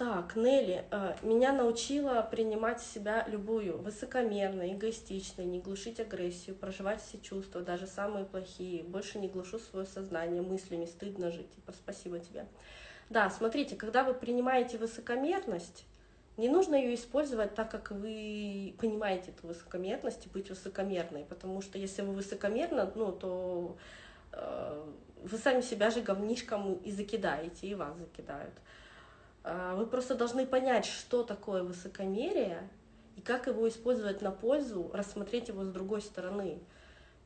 Так, Нелли, э, меня научила принимать себя любую, высокомерно, эгоистично, не глушить агрессию, проживать все чувства, даже самые плохие. Больше не глушу свое сознание мыслями, стыдно жить. Типа, спасибо тебе. Да, смотрите, когда вы принимаете высокомерность, не нужно ее использовать так, как вы понимаете эту высокомерность и быть высокомерной, потому что если вы высокомерно, ну, то э, вы сами себя же говнишком и закидаете, и вас закидают. А, вы просто должны понять, что такое высокомерие и как его использовать на пользу, рассмотреть его с другой стороны.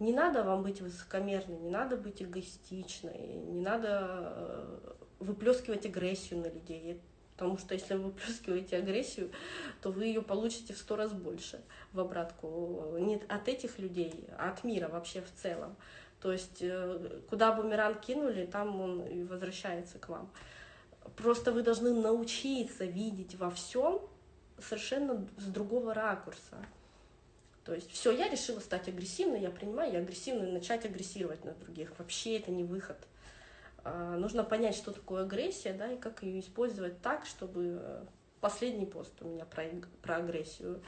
Не надо вам быть высокомерной, не надо быть эгоистичной, не надо э, выплескивать агрессию на людей. Потому что если вы выплескиваете агрессию, то вы ее получите в сто раз больше в обратку. Не от этих людей, а от мира вообще в целом. То есть э, куда бумеранг кинули, там он и возвращается к вам. Просто вы должны научиться видеть во всем совершенно с другого ракурса. То есть все, я решила стать агрессивной, я принимаю, я агрессивна, начать агрессировать на других. Вообще это не выход. А, нужно понять, что такое агрессия, да, и как ее использовать так, чтобы э, последний пост у меня про, про агрессию,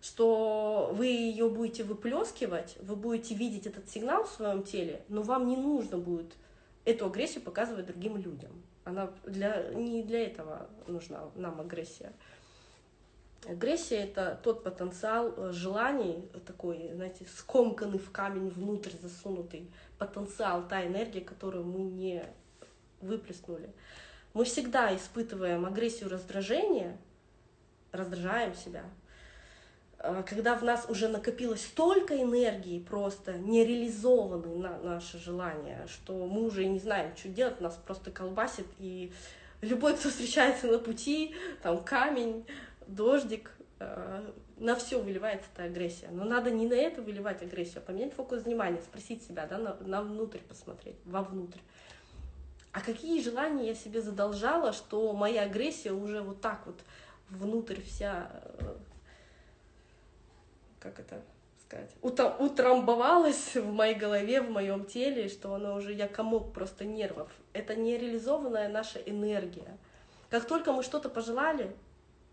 что вы ее будете выплескивать, вы будете видеть этот сигнал в своем теле, но вам не нужно будет эту агрессию показывать другим людям. Она для, не для этого нужна нам агрессия. Агрессия — это тот потенциал э, желаний, такой, знаете, скомканный в камень внутрь засунутый потенциал, та энергия, которую мы не выплеснули. Мы всегда испытываем агрессию, раздражение, раздражаем себя — когда в нас уже накопилось столько энергии просто нереализованной на наши желания, что мы уже не знаем, что делать, нас просто колбасит, и любой, кто встречается на пути, там камень, дождик, а, на все выливается эта агрессия. Но надо не на это выливать агрессию, а поменять фокус внимания, спросить себя, да, на, на внутрь посмотреть, вовнутрь. А какие желания я себе задолжала, что моя агрессия уже вот так вот внутрь вся э, как это сказать, утрамбовалось в моей голове, в моем теле, что оно уже, я комок просто нервов. Это нереализованная наша энергия. Как только мы что-то пожелали,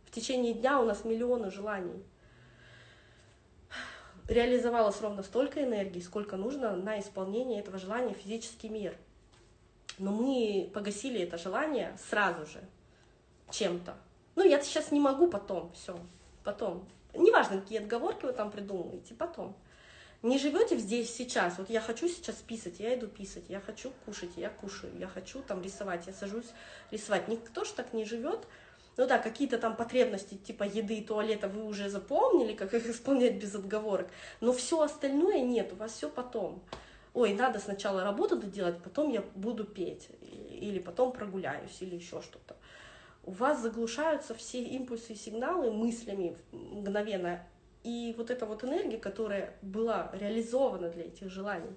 в течение дня у нас миллионы желаний. Реализовалось ровно столько энергии, сколько нужно на исполнение этого желания физический мир. Но мы погасили это желание сразу же чем-то. Ну, я сейчас не могу потом, все, потом. Неважно, какие отговорки вы там придумываете, потом. Не живете здесь сейчас, вот я хочу сейчас писать, я иду писать, я хочу кушать, я кушаю, я хочу там рисовать, я сажусь рисовать. Никто же так не живет. Ну да, какие-то там потребности типа еды и туалета вы уже запомнили, как их исполнять без отговорок, но все остальное нет, у вас все потом. Ой, надо сначала работу доделать, потом я буду петь, или потом прогуляюсь, или еще что-то у вас заглушаются все импульсы и сигналы мыслями мгновенно. И вот эта вот энергия, которая была реализована для этих желаний,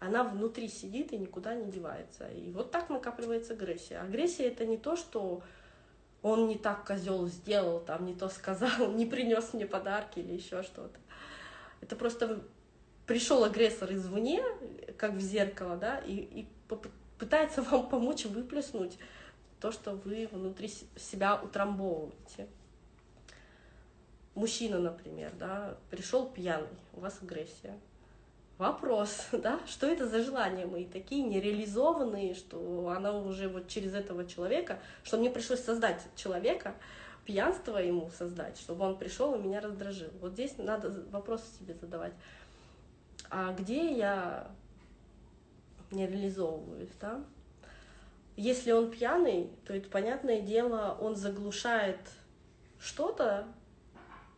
она внутри сидит и никуда не девается. И вот так накапливается агрессия. Агрессия это не то, что он не так козел сделал, там не то сказал, не принес мне подарки или еще что-то. Это просто пришел агрессор извне, как в зеркало, да, и, и пытается вам помочь выплеснуть то, что вы внутри себя утрамбовываете. Мужчина, например, да, пришел пьяный, у вас агрессия. Вопрос, да, что это за желания мои такие нереализованные, что она уже вот через этого человека, что мне пришлось создать человека, пьянство ему создать, чтобы он пришел и меня раздражил. Вот здесь надо вопросы себе задавать. А где я не реализовываюсь, да? Если он пьяный, то это, понятное дело, он заглушает что-то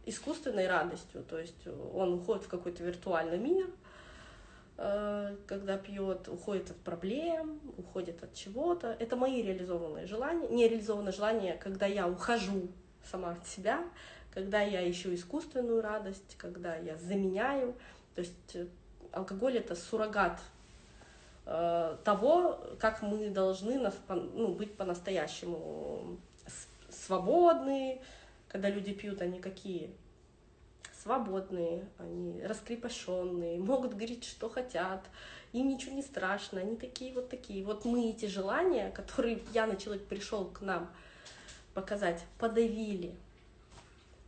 искусственной радостью. То есть он уходит в какой-то виртуальный мир, э, когда пьет, уходит от проблем, уходит от чего-то. Это мои реализованные желания, нереализованные желания, когда я ухожу сама от себя, когда я ищу искусственную радость, когда я заменяю. То есть э, алкоголь это суррогат того, как мы должны ну, быть по-настоящему свободны, когда люди пьют, они какие? Свободные, они раскрепощенные, могут говорить, что хотят, им ничего не страшно, они такие вот такие. Вот мы эти желания, которые пьяный человек пришел к нам показать, подавили.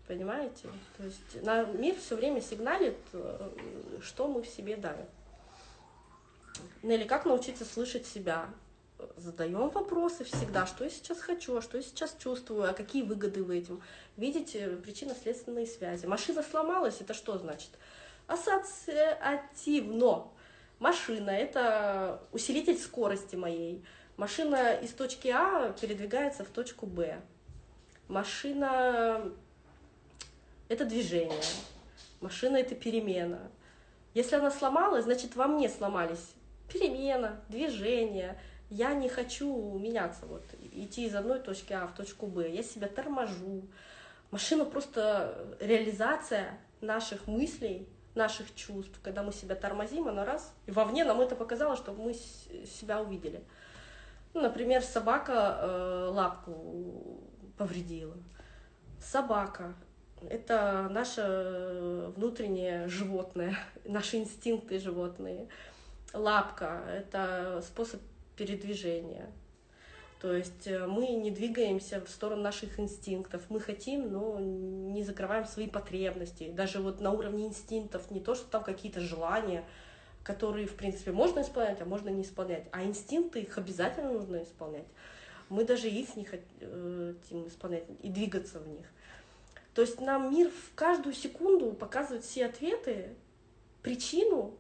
Понимаете? То есть на мир все время сигналит, э, что мы в себе давим. Нелли, как научиться слышать себя? Задаем вопросы всегда, что я сейчас хочу, что я сейчас чувствую, а какие выгоды в этом. Видите причинно-следственные связи. Машина сломалась, это что значит? Ассоциативно. Машина — это усилитель скорости моей. Машина из точки А передвигается в точку Б. Машина — это движение. Машина — это перемена. Если она сломалась, значит, во мне сломались перемена, движение. Я не хочу меняться, вот, идти из одной точки А в точку Б. Я себя торможу. Машина просто реализация наших мыслей, наших чувств. Когда мы себя тормозим, она раз, и вовне нам это показало, чтобы мы себя увидели. Ну, например, собака э, лапку повредила. Собака — это наше внутреннее животное, наши инстинкты животные. Лапка — это способ передвижения. То есть э, мы не двигаемся в сторону наших инстинктов. Мы хотим, но не закрываем свои потребности. Даже вот на уровне инстинктов не то, что там какие-то желания, которые, в принципе, можно исполнять, а можно не исполнять. А инстинкты, их обязательно нужно исполнять. Мы даже их не хотим э, исполнять и двигаться в них. То есть нам мир в каждую секунду показывает все ответы, причину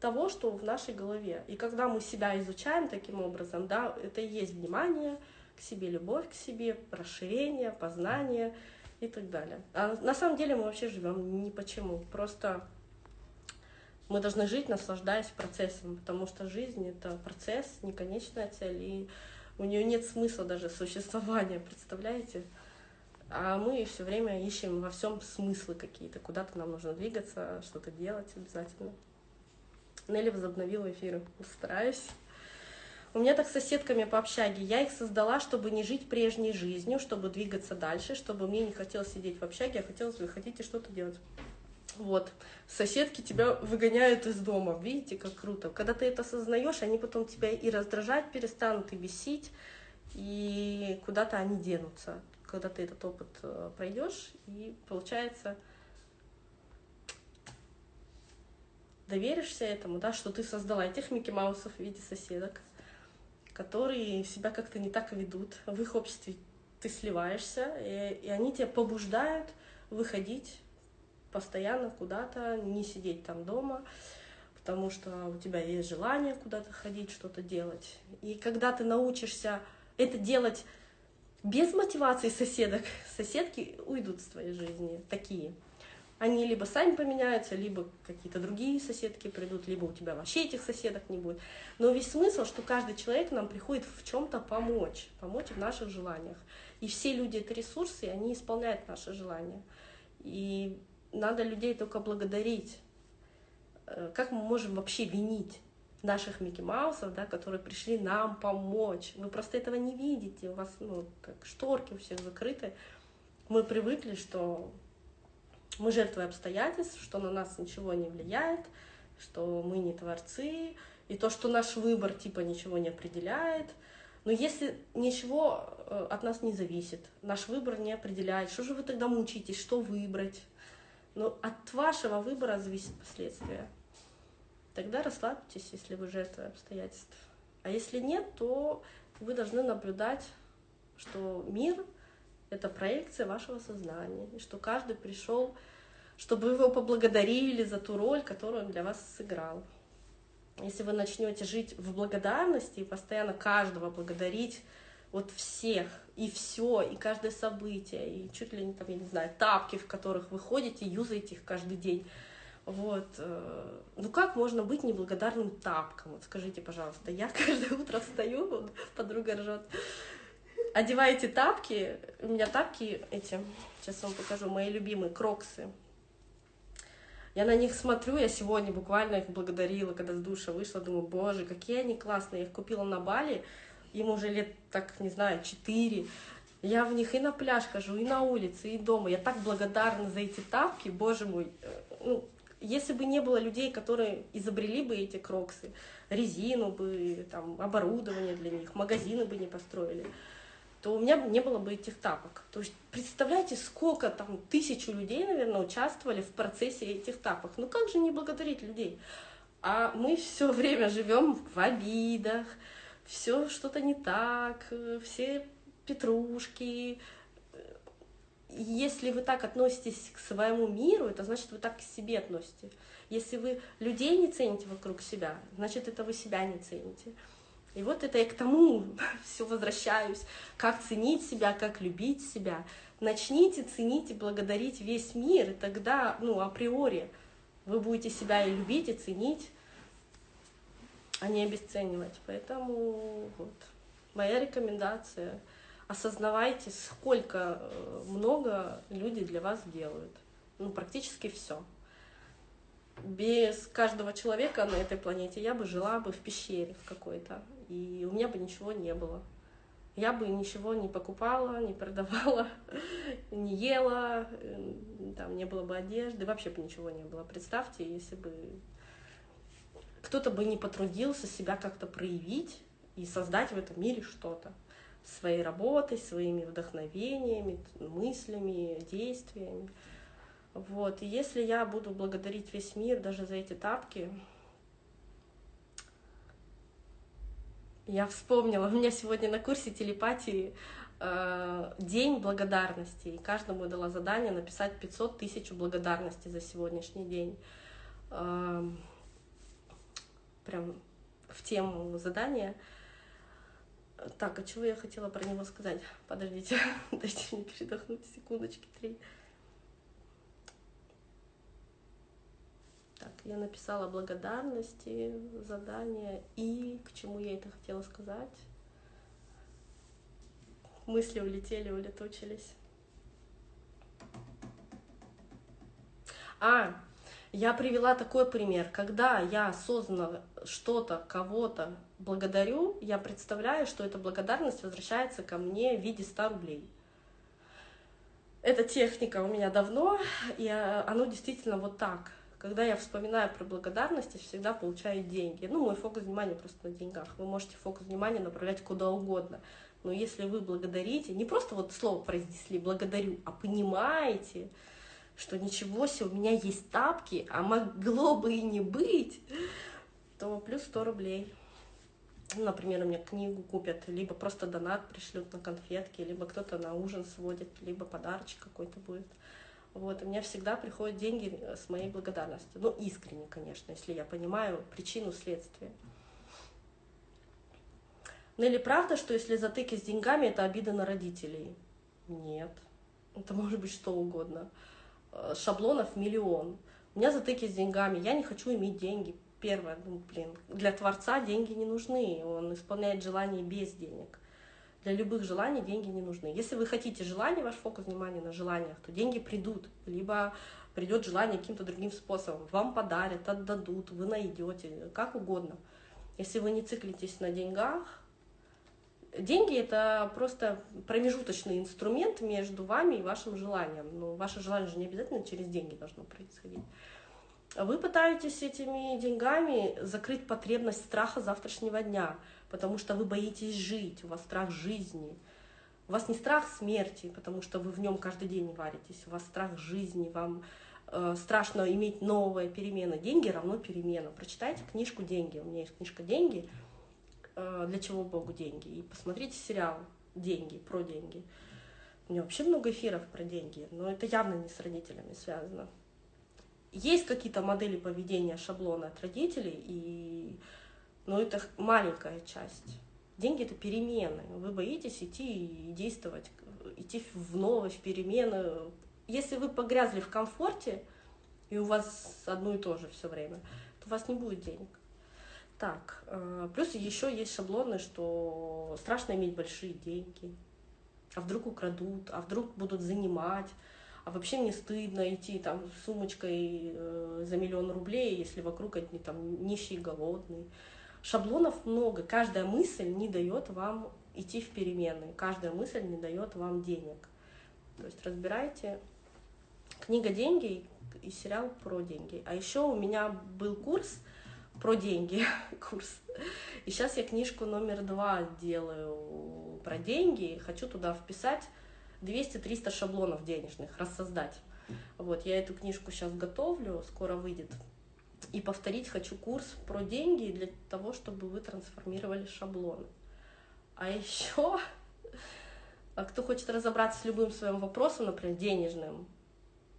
того, что в нашей голове. И когда мы себя изучаем таким образом, да, это и есть внимание к себе, любовь к себе, расширение, познание и так далее. А на самом деле мы вообще живем ни почему. Просто мы должны жить, наслаждаясь процессом, потому что жизнь — это процесс, не конечная цель, и у нее нет смысла даже существования, представляете? А мы все время ищем во всем смыслы какие-то, куда-то нам нужно двигаться, что-то делать обязательно. Нелли возобновила эфиры, стараюсь. У меня так с соседками по общаге. Я их создала, чтобы не жить прежней жизнью, чтобы двигаться дальше, чтобы мне не хотелось сидеть в общаге, а хотелось выходить и что-то делать. Вот. Соседки тебя выгоняют из дома. Видите, как круто. Когда ты это осознаешь, они потом тебя и раздражать перестанут, и бесить, и куда-то они денутся. Когда ты этот опыт э, пройдешь, и получается, доверишься этому, да, что ты создала этих Микки Маусов в виде соседок, которые себя как-то не так ведут. В их обществе ты сливаешься, и, и они тебя побуждают выходить постоянно куда-то, не сидеть там дома, потому что у тебя есть желание куда-то ходить, что-то делать. И когда ты научишься это делать без мотивации соседок, соседки уйдут с твоей жизни, такие. Они либо сами поменяются, либо какие-то другие соседки придут, либо у тебя вообще этих соседок не будет. Но весь смысл, что каждый человек нам приходит в чем-то помочь, помочь в наших желаниях. И все люди — это ресурсы, и они исполняют наши желания. И надо людей только благодарить. Э, как мы можем вообще винить наших Микки Маусов, да, которые пришли нам помочь? Вы просто этого не видите, у вас ну, как шторки у всех закрыты. Мы привыкли, что мы жертвы обстоятельств, что на нас ничего не влияет, что мы не творцы, и то, что наш выбор типа ничего не определяет. Но если ничего э, от нас не зависит, наш выбор не определяет, что же вы тогда мучитесь, что выбрать? Но от вашего выбора зависит последствия. Тогда расслабьтесь, если вы жертва обстоятельств. А если нет, то вы должны наблюдать, что мир — это проекция вашего сознания, и что каждый пришел, чтобы его поблагодарили за ту роль, которую он для вас сыграл. Если вы начнете жить в благодарности и постоянно каждого благодарить, вот всех, и все, и каждое событие, и чуть ли не там, я не знаю, тапки, в которых вы ходите, юзаете их каждый день. Вот. Э, ну как можно быть неблагодарным тапком? Вот скажите, пожалуйста. Я каждое утро встаю, подруга ржет, одеваете тапки, у меня тапки эти, сейчас вам покажу, мои любимые, кроксы. Я на них смотрю, я сегодня буквально их благодарила, когда с душа вышла, думаю, боже, какие они классные. Я их купила на Бали, ему уже лет, так, не знаю, четыре. Я в них и на пляж хожу, и на улице, и дома. Я так благодарна за эти тапки, боже мой. Ну, если бы не было людей, которые изобрели бы эти кроксы, резину бы, там, оборудование для них, магазины бы не построили, то у меня не было бы этих тапок. То есть представляете, сколько там тысячу людей, наверное, участвовали в процессе этих тапок. Ну как же не благодарить людей? А мы все время живем в обидах, все что-то не так, все петрушки. Если вы так относитесь к своему миру, это значит, вы так к себе относитесь. Если вы людей не цените вокруг себя, значит, это вы себя не цените. И вот это я к тому все возвращаюсь, как ценить себя, как любить себя. Начните ценить и благодарить весь мир, и тогда, ну, априори, вы будете себя и любить, и ценить, а не обесценивать. Поэтому вот моя рекомендация — осознавайте, сколько э, много люди для вас делают. Ну, практически все без каждого человека на этой планете я бы жила бы в пещере в какой-то, и у меня бы ничего не было. Я бы ничего не покупала, не продавала, не ела, там не было бы одежды, вообще бы ничего не было. Представьте, если бы кто-то бы не потрудился себя как-то проявить и создать в этом мире что-то своей работой, своими вдохновениями, мыслями, действиями. Вот, и если я буду благодарить весь мир даже за эти тапки, я вспомнила, у меня сегодня на курсе телепатии э, день благодарности, и каждому дала задание написать 500 тысяч благодарности за сегодняшний день. Э, прям в тему задания. Так, а чего я хотела про него сказать? Подождите, дайте мне передохнуть секундочки три. Так, я написала благодарности, задания и к чему я это хотела сказать. Мысли улетели, улетучились. А, я привела такой пример. Когда я осознанно что-то, кого-то благодарю, я представляю, что эта благодарность возвращается ко мне в виде 100 рублей. Эта техника у меня давно, и а, оно действительно вот так. Когда я вспоминаю про благодарность, я всегда получаю деньги. Ну, мой фокус внимания просто на деньгах. Вы можете фокус внимания направлять куда угодно. Но если вы благодарите, не просто вот слово произнесли «благодарю», а понимаете, что ничего себе, у меня есть тапки, а могло бы и не быть, то плюс 100 рублей. Например, у меня книгу купят, либо просто донат пришлют на конфетки, либо кто-то на ужин сводит, либо подарочек какой-то будет. Вот, у меня всегда приходят деньги э, с моей благодарностью. Ну, искренне, конечно, если я понимаю причину следствия. Ну или правда, что если затыки с деньгами, это обида на родителей? Нет. Это может быть что угодно. Э, шаблонов миллион. У меня затыки с деньгами, я не хочу иметь деньги. Первое, ну, блин, для Творца деньги не нужны, он исполняет желания без денег. Для любых желаний деньги не нужны. Если вы хотите желания, ваш фокус внимания на желаниях, то деньги придут, либо придет желание каким-то другим способом. Вам подарят, отдадут, вы найдете, как угодно. Если вы не циклитесь на деньгах, деньги это просто промежуточный инструмент между вами и вашим желанием. Но ваше желание же не обязательно через деньги должно происходить. Вы пытаетесь этими деньгами закрыть потребность страха завтрашнего дня – потому что вы боитесь жить, у вас страх жизни. У вас не страх смерти, потому что вы в нем каждый день варитесь, у вас страх жизни, вам э, страшно иметь новые перемены. Деньги равно перемена. Прочитайте книжку «Деньги». У меня есть книжка «Деньги», э, «Для чего Богу деньги?» И посмотрите сериал «Деньги», про деньги. У меня вообще много эфиров про деньги, но это явно не с родителями связано. Есть какие-то модели поведения, шаблоны от родителей, и но это маленькая часть. Деньги — это перемены. Вы боитесь идти и действовать, идти в новое, в перемены. Если вы погрязли в комфорте, и у вас одно и то же все время, то у вас не будет денег. Так, э, плюс еще есть шаблоны, что страшно иметь большие деньги. А вдруг украдут, а вдруг будут занимать, а вообще мне стыдно идти там с сумочкой э, за миллион рублей, если вокруг одни там нищие, голодные. Шаблонов много, каждая мысль не дает вам идти в перемены, каждая мысль не дает вам денег. То есть разбирайте книга «Деньги» и сериал про деньги. А еще у меня был курс про деньги курс. И сейчас я книжку номер два делаю про деньги. Хочу туда вписать 200-300 шаблонов денежных, рассоздать. Вот, я эту книжку сейчас готовлю, скоро выйдет. И повторить хочу курс про деньги для того, чтобы вы трансформировали шаблоны. А еще, а кто хочет разобраться с любым своим вопросом, например, денежным,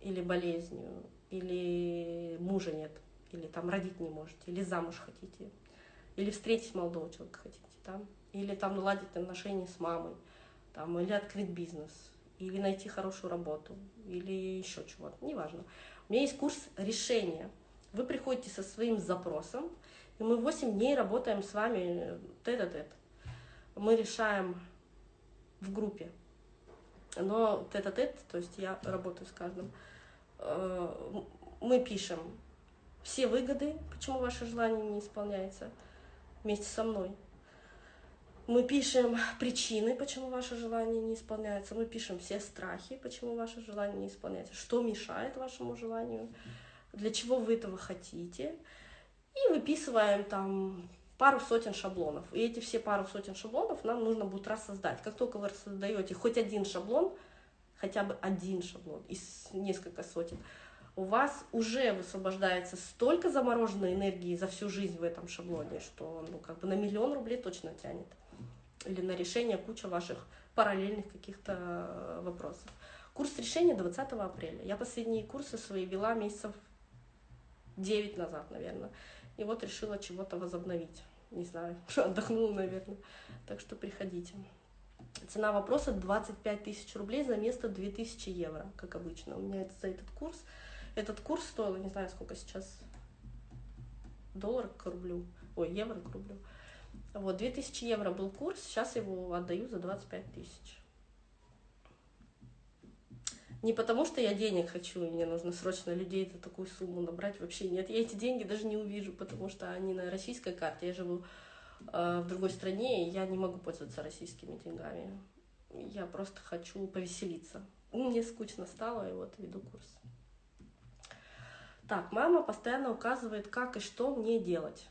или болезнью, или мужа нет, или там родить не можете, или замуж хотите, или встретить молодого человека хотите, там, или там наладить отношения с мамой, там, или открыть бизнес, или найти хорошую работу, или еще чего-то, неважно. У меня есть курс решения. Вы приходите со своим запросом, и мы 8 дней работаем с вами тет-а-тет. Мы решаем в группе. Но тет-а-тет, то есть я работаю с каждым, э, мы пишем все выгоды, почему ваше желание не исполняется, вместе со мной. Мы пишем причины, почему ваше желание не исполняется. Мы пишем все страхи, почему ваше желание не исполняется. Что мешает вашему желанию, для чего вы этого хотите. И выписываем там пару сотен шаблонов. И эти все пару сотен шаблонов нам нужно будет рассоздать. Как только вы создаете хоть один шаблон, хотя бы один шаблон из несколько сотен, у вас уже высвобождается столько замороженной энергии за всю жизнь в этом шаблоне, что ну, как бы на миллион рублей точно тянет. Или на решение куча ваших параллельных каких-то э, вопросов. Курс решения 20 апреля. Я последние курсы свои вела месяцев 9 назад, наверное. И вот решила чего-то возобновить. Не знаю, отдохнула, наверное. Так что приходите. Цена вопроса 25 тысяч рублей за место 2000 евро, как обычно. У меня это за этот курс этот курс стоил, не знаю, сколько сейчас, доллар к рублю, ой, евро к рублю. Вот, 2000 евро был курс, сейчас его отдаю за 25 тысяч. Не потому, что я денег хочу, и мне нужно срочно людей за такую сумму набрать, вообще нет. Я эти деньги даже не увижу, потому что они на российской карте. Я живу э, в другой стране, и я не могу пользоваться российскими деньгами. Я просто хочу повеселиться. Мне скучно стало, и вот веду курс. Так, мама постоянно указывает, как и что мне делать.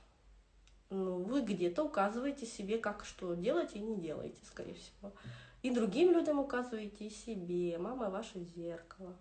Ну, вы где-то указываете себе, как что делать и не делаете, скорее всего. И другим людям указываете, и себе. Мама ваше зеркало.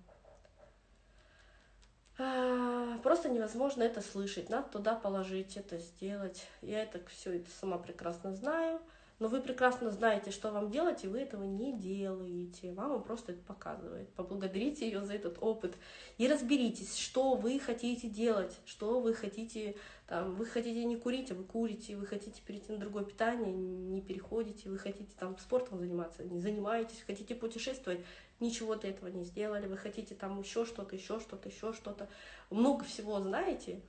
А, просто невозможно это слышать. Надо туда положить, это сделать. Я это все это сама прекрасно знаю но вы прекрасно знаете, что вам делать, и вы этого не делаете. Мама просто это показывает. Поблагодарите ее за этот опыт и разберитесь, что вы хотите делать, что вы хотите, там, вы хотите не курить, а вы курите, вы хотите перейти на другое питание, не переходите, вы хотите там спортом заниматься, не занимаетесь, хотите путешествовать, ничего для этого не сделали, вы хотите там еще что-то, еще что-то, еще что-то, много всего знаете,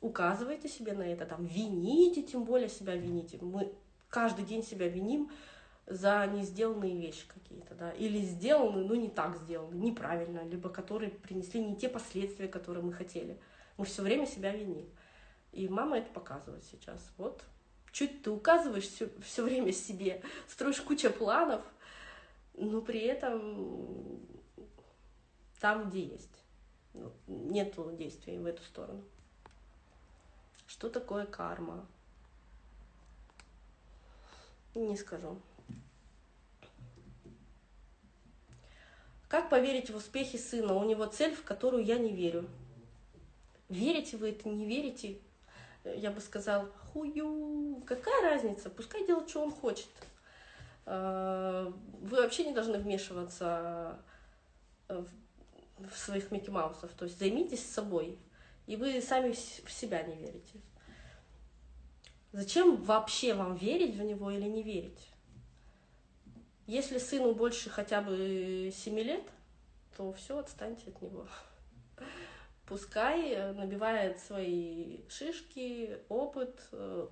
указывайте себе на это, там, вините, тем более себя вините. Мы каждый день себя виним за не сделанные вещи какие-то, да, или сделанные, но не так сделаны, неправильно, либо которые принесли не те последствия, которые мы хотели. Мы все время себя виним. И мама это показывает сейчас. Вот, чуть ты указываешь все, все время себе, строишь кучу планов, но при этом там, где есть. Ну, нету действий в эту сторону. Что такое карма? Не скажу. Как поверить в успехи сына? У него цель, в которую я не верю. Верите вы это, не верите? Я бы сказал, хую, какая разница? Пускай делает, что он хочет. А, вы вообще не должны вмешиваться в своих Микки Маусов. То есть займитесь собой, и вы сами в себя не верите. Зачем вообще вам верить в него или не верить? Если сыну больше хотя бы 7 лет, то все, отстаньте от него. Пускай набивает свои шишки, опыт, э,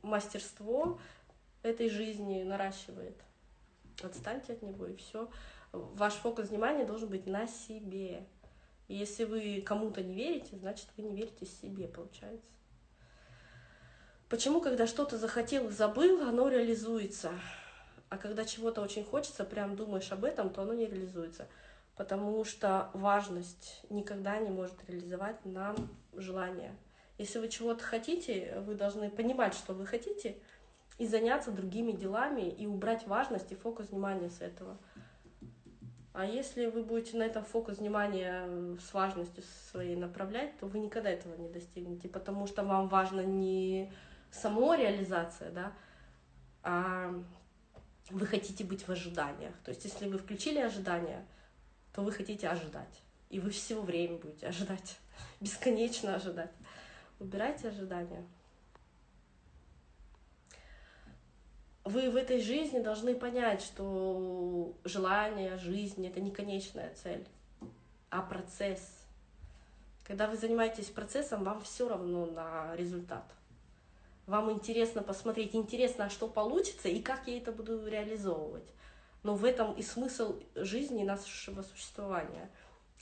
мастерство этой жизни наращивает. Отстаньте от него, и все. Ваш фокус внимания должен быть на себе. И если вы кому-то не верите, значит, вы не верите себе, получается. Почему, когда что-то захотел и забыл, оно реализуется? А когда чего-то очень хочется, прям думаешь об этом, то оно не реализуется. Потому что важность никогда не может реализовать нам желание. Если вы чего-то хотите, вы должны понимать, что вы хотите, и заняться другими делами, и убрать важность и фокус внимания с этого. А если вы будете на этом фокус внимания с важностью своей направлять, то вы никогда этого не достигнете, потому что вам важно не само реализация, да, а вы хотите быть в ожиданиях. То есть если вы включили ожидания, то вы хотите ожидать. И вы все время будете ожидать, бесконечно ожидать. Убирайте ожидания. Вы в этой жизни должны понять, что желание, жизнь — это не конечная цель, а процесс. Когда вы занимаетесь процессом, вам все равно на результат. Вам интересно посмотреть, интересно, а что получится и как я это буду реализовывать. Но в этом и смысл жизни нашего существования.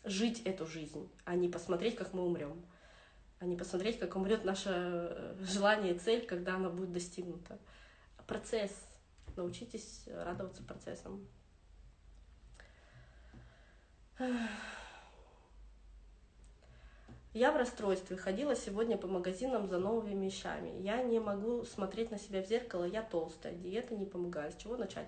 Жить эту жизнь, а не посмотреть, как мы умрем. А не посмотреть, как умрет наше э, желание и цель, когда она будет достигнута. Процесс. Научитесь радоваться процессам. Я в расстройстве, ходила сегодня по магазинам за новыми вещами. Я не могу смотреть на себя в зеркало, я толстая, диета не помогает. С чего начать?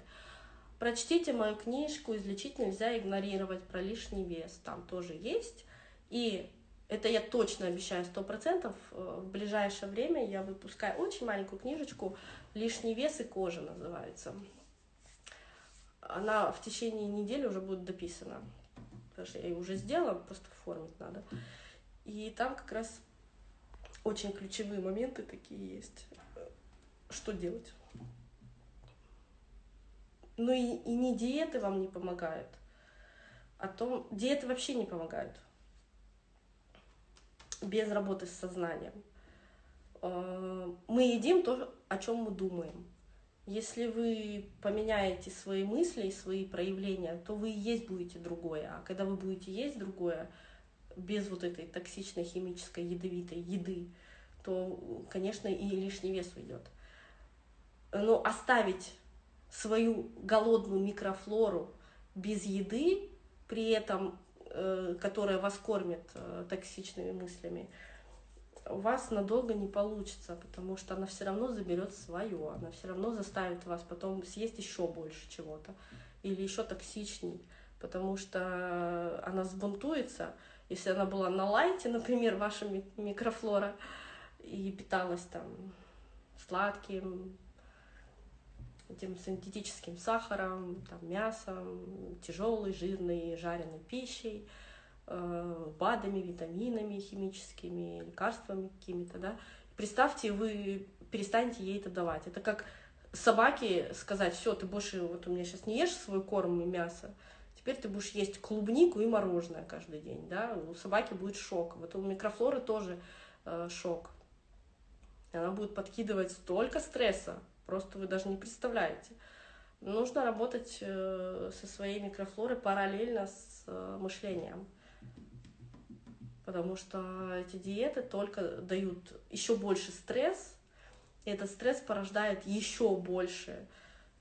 Прочтите мою книжку «Излечить нельзя игнорировать» про лишний вес. Там тоже есть. И это я точно обещаю, сто процентов. Э, в ближайшее время я выпускаю очень маленькую книжечку «Лишний вес и кожа» называется. Она в течение недели уже будет дописана. Потому что я ее уже сделала, просто оформить надо. И там как раз очень ключевые моменты такие есть. Что делать? Ну и, и не диеты вам не помогают, а то диеты вообще не помогают без работы с сознанием. Э, мы едим то, о чем мы думаем. Если вы поменяете свои мысли и свои проявления, то вы есть будете другое. А когда вы будете есть другое, без вот этой токсичной химической ядовитой еды, то, конечно, и лишний вес уйдет. Но оставить свою голодную микрофлору без еды, при этом, э, которая вас кормит э, токсичными мыслями, у вас надолго не получится, потому что она все равно заберет свое, она все равно заставит вас потом съесть еще больше чего-то или еще токсичней, потому что она сбунтуется, если она была на лайте, например, ваша микрофлора, и питалась там сладким, этим синтетическим сахаром, там, мясом, тяжелой, жирной, жареной пищей, э, БАДами, витаминами химическими, лекарствами какими-то, да. Представьте, вы перестанете ей это давать. Это как собаке сказать, все, ты больше, вот у меня сейчас не ешь свой корм и мясо, Теперь ты будешь есть клубнику и мороженое каждый день, да, у собаки будет шок. Вот у микрофлоры тоже э, шок. Она будет подкидывать столько стресса, просто вы даже не представляете. Нужно работать э, со своей микрофлорой параллельно с э, мышлением. Потому что эти диеты только дают еще больше стресс, и этот стресс порождает еще больше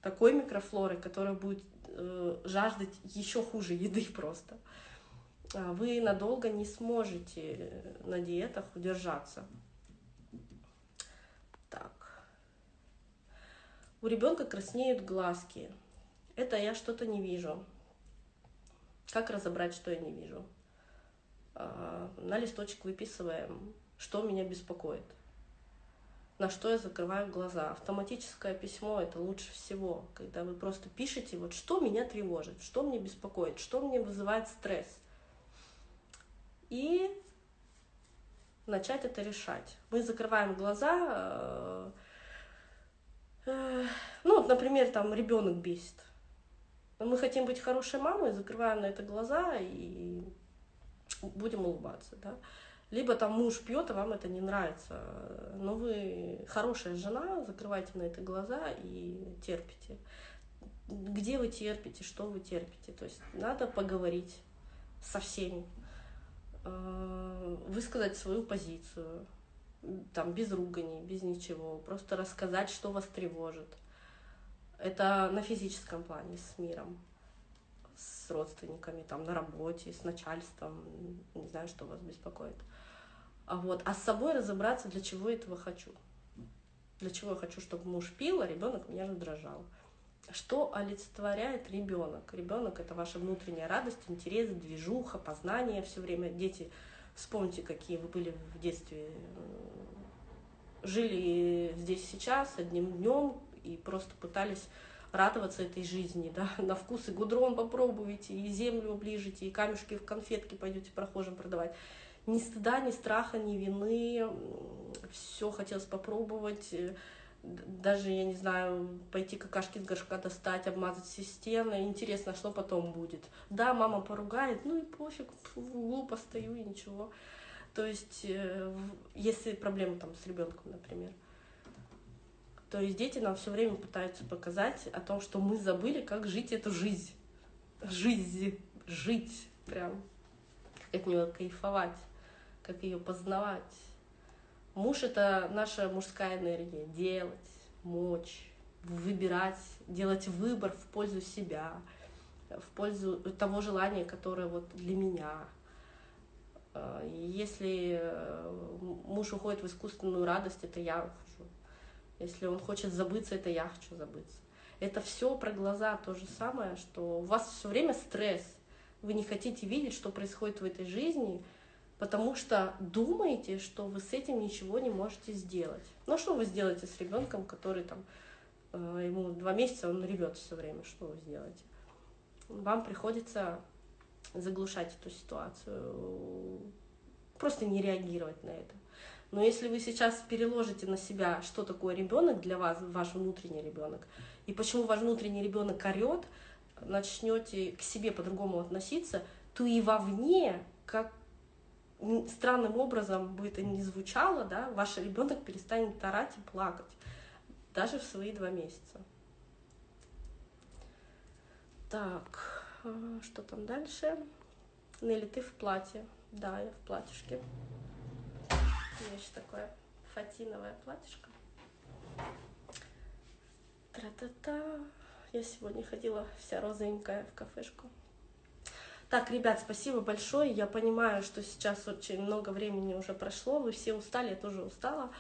такой микрофлоры, которая будет э, жаждать еще хуже еды просто. А вы надолго не сможете на диетах удержаться. Так. У ребенка краснеют глазки. Это я что-то не вижу. Как разобрать, что я не вижу? А, на листочек выписываем, что меня беспокоит на что я закрываю глаза. Автоматическое письмо — это лучше всего, когда вы просто пишете, вот что меня тревожит, что мне беспокоит, что мне вызывает стресс. И начать это решать. Мы закрываем глаза, э, ну, например, там ребенок бесит. Мы хотим быть хорошей мамой, закрываем на это глаза и будем улыбаться, да. Либо там муж пьет, а вам это не нравится. Но вы хорошая жена, закрывайте на это глаза и терпите. Где вы терпите, что вы терпите. То есть надо поговорить со всеми, э, высказать свою позицию, там, без руганий, без ничего, просто рассказать, что вас тревожит. Это на физическом плане, с миром, с родственниками, там, на работе, с начальством, не знаю, что вас беспокоит. А вот, а с собой разобраться, для чего этого хочу. Для чего я хочу, чтобы муж пил, а ребенок меня раздражал. Что олицетворяет ребенок? Ребенок это ваша внутренняя радость, интерес, движуха, познание все время. Дети, вспомните, какие вы были в детстве. Жили здесь сейчас, одним днем, и просто пытались радоваться этой жизни, да, на вкус и гудрон попробуете, и землю оближете, и камешки в конфетки пойдете прохожим продавать. Ни стыда, ни страха, ни вины, все хотелось попробовать, даже, я не знаю, пойти какашки с горшка достать, обмазать все стены. Интересно, что потом будет. Да, мама поругает, ну и пофиг, в углу постою и ничего. То есть, э, если проблема там с ребенком, например. То есть дети нам все время пытаются показать о том, что мы забыли, как жить эту жизнь. Жизнь, жить прям, как от нее кайфовать, как ее познавать. Муж — это наша мужская энергия. Делать, мочь, выбирать, делать выбор в пользу себя, в пользу того желания, которое вот для меня. А, если э, муж уходит в искусственную радость, это я ухожу. Если он хочет забыться, это я хочу забыться. Это все про глаза то же самое, что у вас все время стресс. Вы не хотите видеть, что происходит в этой жизни, потому что думаете, что вы с этим ничего не можете сделать. Ну что вы сделаете с ребенком, который там э, ему два месяца, он ревет все время, что вы сделаете? Вам приходится заглушать эту ситуацию, просто не реагировать на это. Но если вы сейчас переложите на себя, что такое ребенок для вас, ваш внутренний ребенок, и почему ваш внутренний ребенок орет, начнете к себе по-другому относиться, то и вовне, как странным образом бы это ни звучало, да, ваш ребенок перестанет орать и плакать, даже в свои два месяца. Так, а, что там дальше? Нелли, ты в платье. Да, я в платьишке. У меня еще такое фатиновое платьишко. Тра-та-та. Я сегодня ходила вся розовенькая в кафешку. Так, ребят, спасибо большое. Я понимаю, что сейчас очень много времени уже прошло. Вы все устали, я тоже устала.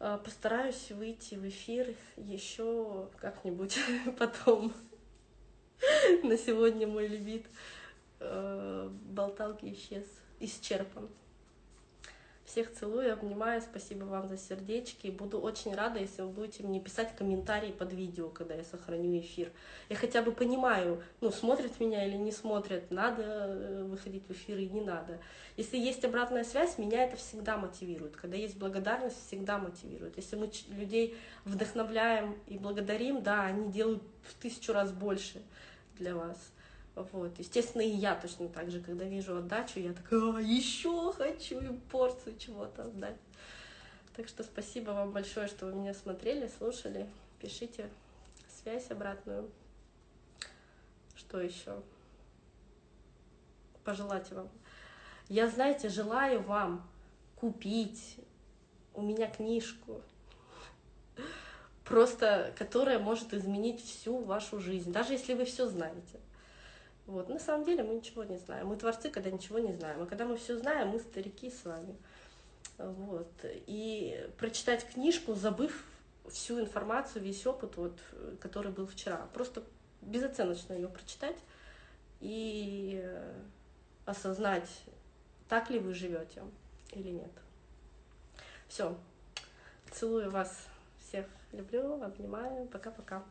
А, постараюсь выйти в эфир еще как-нибудь потом. На сегодня мой лимит э, болталки исчез, исчерпан. Всех целую, обнимаю, спасибо вам за сердечки. Буду очень рада, если вы будете мне писать комментарии под видео, когда я сохраню эфир. Я хотя бы понимаю, ну, смотрят меня или не смотрят, надо э, выходить в эфир и не надо. Если есть обратная связь, меня это всегда мотивирует. Когда есть благодарность, всегда мотивирует. Если мы людей вдохновляем и благодарим, да, они делают в тысячу раз больше для вас. Вот. Естественно, и я точно так же, когда вижу отдачу, я такая, а, еще хочу им порцию чего-то отдать. Так что спасибо вам большое, что вы меня смотрели, слушали. Пишите связь обратную. Что еще? Пожелать вам. Я, знаете, желаю вам купить у меня книжку, просто которая может изменить всю вашу жизнь, даже если вы все знаете. Вот. На самом деле мы ничего не знаем. Мы творцы, когда ничего не знаем. А когда мы все знаем, мы старики с вами. Вот. И прочитать книжку, забыв всю информацию, весь опыт, вот, который был вчера. Просто безоценочно ее прочитать и осознать, так ли вы живете или нет. Все. Целую вас всех. Люблю, обнимаю. Пока-пока.